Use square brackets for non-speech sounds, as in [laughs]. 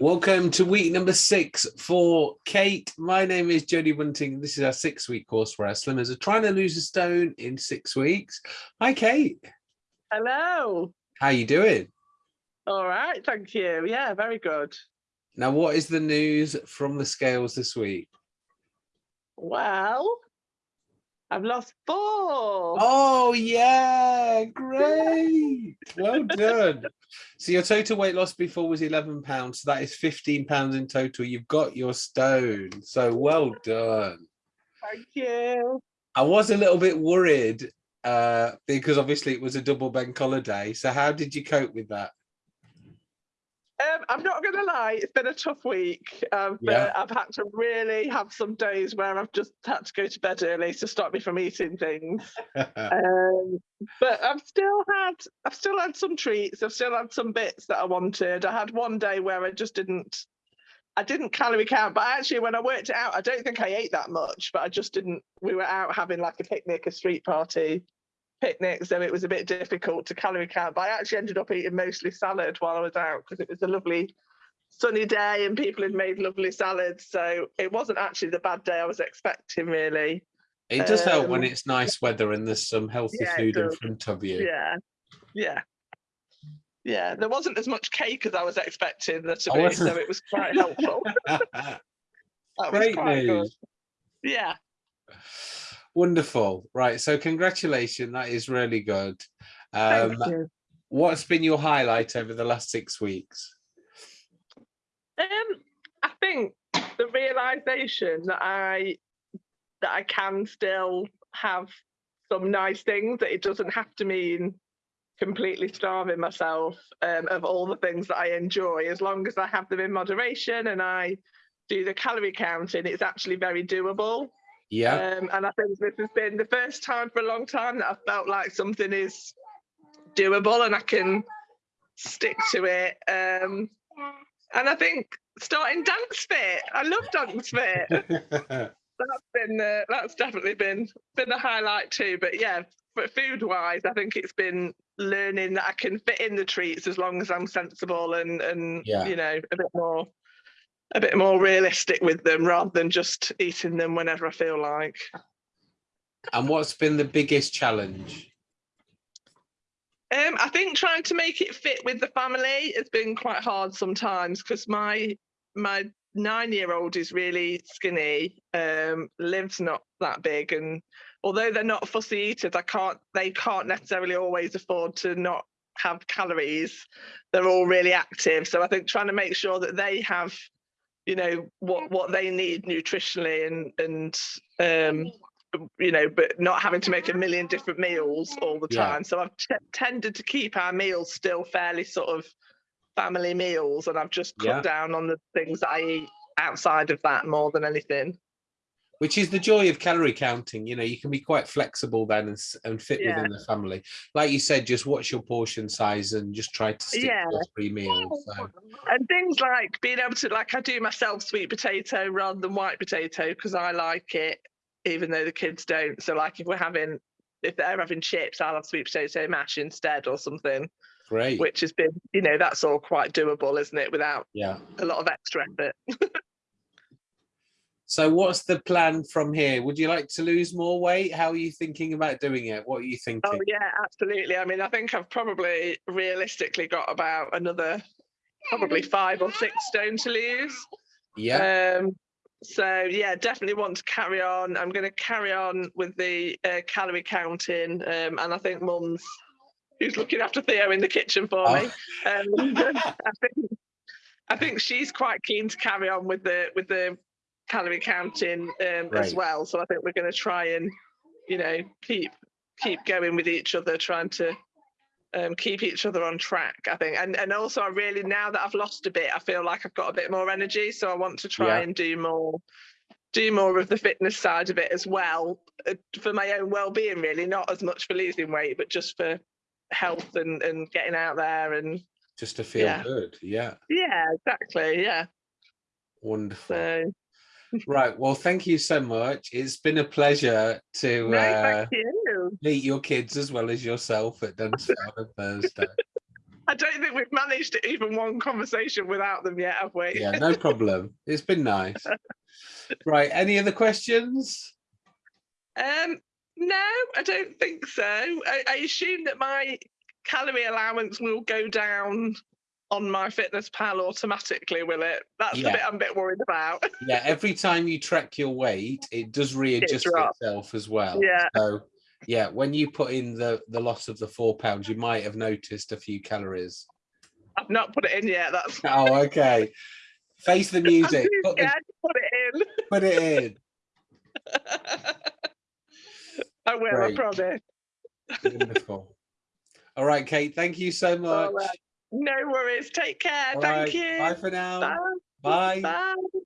Welcome to week number six for Kate. My name is Jodie Bunting. This is our six week course where our slimmers are trying to lose a stone in six weeks. Hi, Kate. Hello. How you doing? All right, thank you. Yeah, very good. Now, what is the news from the scales this week? Well, I've lost four. Oh, yeah, great. [laughs] well done. So your total weight loss before was 11 pounds. So that is 15 pounds in total. You've got your stone. So well done. Thank you. I was a little bit worried uh, because obviously it was a double bank holiday. So how did you cope with that? Um, I'm not going to lie, it's been a tough week. Um, yeah. I've had to really have some days where I've just had to go to bed early to stop me from eating things. [laughs] um, but I've still had, I've still had some treats. I've still had some bits that I wanted. I had one day where I just didn't, I didn't calorie count. But actually, when I worked it out, I don't think I ate that much. But I just didn't. We were out having like a picnic, a street party, picnic, so it was a bit difficult to calorie count. But I actually ended up eating mostly salad while I was out because it was a lovely sunny day and people had made lovely salads. So it wasn't actually the bad day I was expecting, really. It does um, help when um, it's nice weather and there's some healthy yeah, food in front of you. Yeah, yeah. Yeah, there wasn't as much cake as I was expecting there to be, so it was quite helpful. [laughs] Great news. Good. Yeah. Wonderful. Right. So congratulations. That is really good. Um, Thank you. What's been your highlight over the last six weeks? Um, I think the realization that I that I can still have some nice things that it doesn't have to mean completely starving myself um, of all the things that I enjoy as long as I have them in moderation and I do the calorie counting it's actually very doable yeah. Um, and I think this has been the first time for a long time that I felt like something is doable and I can stick to it. Um, and I think starting dance fit. I love dance fit. [laughs] that's been uh, that's definitely been been a highlight too. But yeah, but food wise, I think it's been learning that I can fit in the treats as long as I'm sensible and and yeah. you know a bit more a bit more realistic with them rather than just eating them whenever I feel like. And what's been the biggest challenge? Um, I think trying to make it fit with the family has been quite hard sometimes because my my nine-year-old is really skinny. Um, Liv's not that big, and although they're not fussy eaters, I can't they can't necessarily always afford to not have calories. They're all really active, so I think trying to make sure that they have you know what what they need nutritionally and and um you know but not having to make a million different meals all the time yeah. so i've tended to keep our meals still fairly sort of family meals and i've just cut yeah. down on the things that i eat outside of that more than anything which is the joy of calorie counting you know you can be quite flexible then and, and fit yeah. within the family like you said just watch your portion size and just try to stick yeah. to three meals so. and things like being able to like i do myself sweet potato rather than white potato because i like it even though the kids don't so like if we're having if they're having chips i'll have sweet potato mash instead or something great which has been you know that's all quite doable isn't it without yeah a lot of extra effort [laughs] So what's the plan from here? Would you like to lose more weight? How are you thinking about doing it? What are you thinking? Oh yeah, absolutely. I mean, I think I've probably realistically got about another probably five or six stone to lose. Yeah. Um, so yeah, definitely want to carry on. I'm going to carry on with the uh, calorie counting, um, and I think Mum's who's looking after Theo in the kitchen for oh. me. Um, [laughs] I think I think she's quite keen to carry on with the with the calorie counting um, right. as well. So I think we're going to try and, you know, keep keep going with each other, trying to um, keep each other on track. I think, and and also I really now that I've lost a bit, I feel like I've got a bit more energy. So I want to try yeah. and do more do more of the fitness side of it as well uh, for my own well-being really not as much for losing weight but just for health and and getting out there and just to feel yeah. good yeah yeah exactly yeah wonderful so, right. Well, thank you so much. It's been a pleasure to [laughs] no, uh, you. meet your kids as well as yourself at dance fit on [laughs] Thursday. I don't think we've managed even one conversation without them yet, have we? Yeah, no problem. It's been nice. [laughs] Right, any other questions? Um, no, I don't think so. I, I assume that my calorie allowance will go down on MyFitnessPal automatically, will it? That's Yeah. the bit I'm a bit worried about. Yeah, every time you track your weight, it does readjust drops. itself as well. Yeah. So yeah, when you put in the the loss of the four pounds, you might have noticed a few calories. I've not put it in yet. That's [laughs] Oh, okay. Face the music. [laughs] Put, too the, put it put it in. in. [laughs] I will, Great. I promise. Wonderful. All right, Kate. Thank you so much. No worries. Take care. All Thank right, you. Bye for now. Bye. Bye. Bye.